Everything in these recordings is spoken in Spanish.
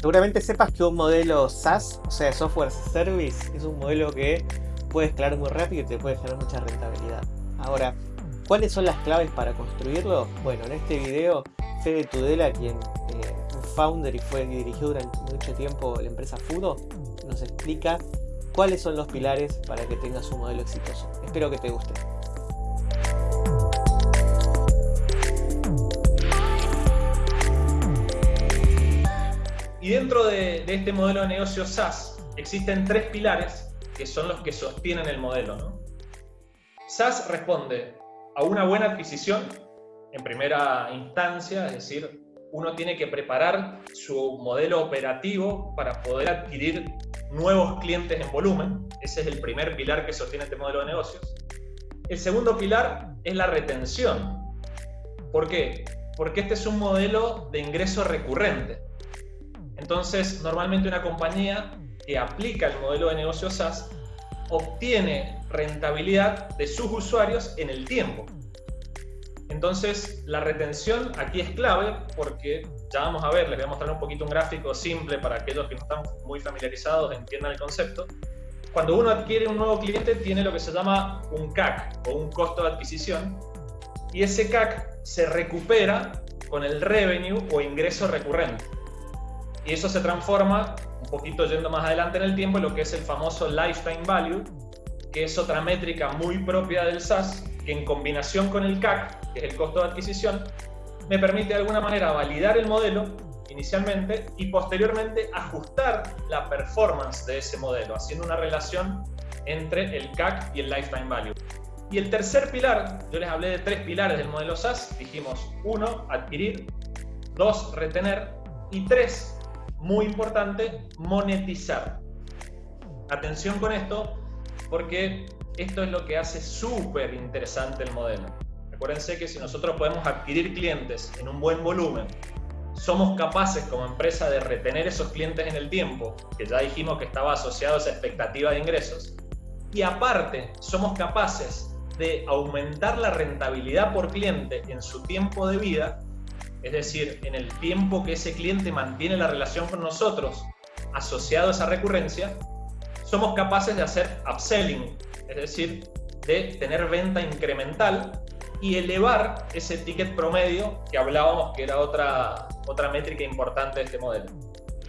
Seguramente sepas que un modelo SaaS, o sea, Software as a Service, es un modelo que puede escalar muy rápido y te puede generar mucha rentabilidad. Ahora, ¿cuáles son las claves para construirlo? Bueno, en este video, Fede Tudela, quien eh, founder y fue dirigió durante mucho tiempo la empresa Fudo, nos explica cuáles son los pilares para que tengas un modelo exitoso. Espero que te guste. Y dentro de, este modelo de negocio SaaS existen tres pilares que son los que sostienen el modelo. ¿no? SaaS responde a una buena adquisición en primera instancia, es decir, uno tiene que preparar su modelo operativo para poder adquirir nuevos clientes en volumen. Ese es el primer pilar que sostiene este modelo de negocios. El segundo pilar es la retención. ¿Por qué? Porque este es un modelo de ingreso recurrente. Entonces, normalmente una compañía que aplica el modelo de negocio SaaS obtiene rentabilidad de sus usuarios en el tiempo. Entonces, la retención aquí es clave porque ya vamos a ver, les voy a mostrar un poquito un gráfico simple para aquellos que no están muy familiarizados entiendan el concepto. Cuando uno adquiere un nuevo cliente tiene lo que se llama un CAC o un costo de adquisición y ese CAC se recupera con el revenue o ingreso recurrente. Y eso se transforma, un poquito yendo más adelante en el tiempo, en lo que es el famoso lifetime value, que es otra métrica muy propia del SaaS, que en combinación con el CAC, que es el costo de adquisición, me permite de alguna manera validar el modelo inicialmente y posteriormente ajustar la performance de ese modelo, haciendo una relación entre el CAC y el lifetime value. Y el tercer pilar, yo les hablé de tres pilares del modelo SaaS, dijimos uno, adquirir, dos, retener y tres, muy importante, monetizar. Atención con esto, porque esto es lo que hace súper interesante el modelo. Acuérdense que si nosotros podemos adquirir clientes en un buen volumen, somos capaces como empresa de retener esos clientes en el tiempo, que ya dijimos que estaba asociado a esa expectativa de ingresos, y aparte somos capaces de aumentar la rentabilidad por cliente en su tiempo de vida, es decir, en el tiempo que ese cliente mantiene la relación con nosotros asociado a esa recurrencia, somos capaces de hacer upselling, es decir, de tener venta incremental y elevar ese ticket promedio que hablábamos que era otra, otra métrica importante de este modelo.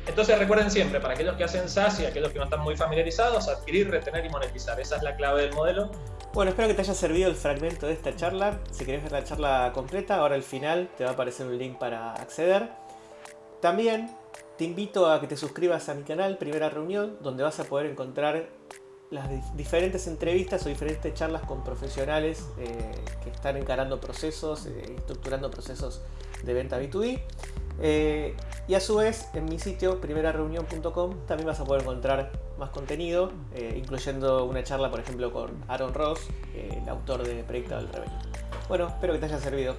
Entonces recuerden siempre, para aquellos que hacen SaaS y aquellos que no están muy familiarizados, adquirir, retener y monetizar. Esa es la clave del modelo bueno, espero que te haya servido el fragmento de esta charla. Si querés ver la charla completa, ahora al final te va a aparecer un link para acceder. También te invito a que te suscribas a mi canal Primera Reunión, donde vas a poder encontrar las diferentes entrevistas o diferentes charlas con profesionales eh, que están encarando procesos, eh, estructurando procesos de venta B2B. Eh, y a su vez, en mi sitio, primerareunión.com, también vas a poder encontrar más contenido, eh, incluyendo una charla, por ejemplo, con Aaron Ross, el autor de Proyecto del Revenue. Bueno, espero que te haya servido.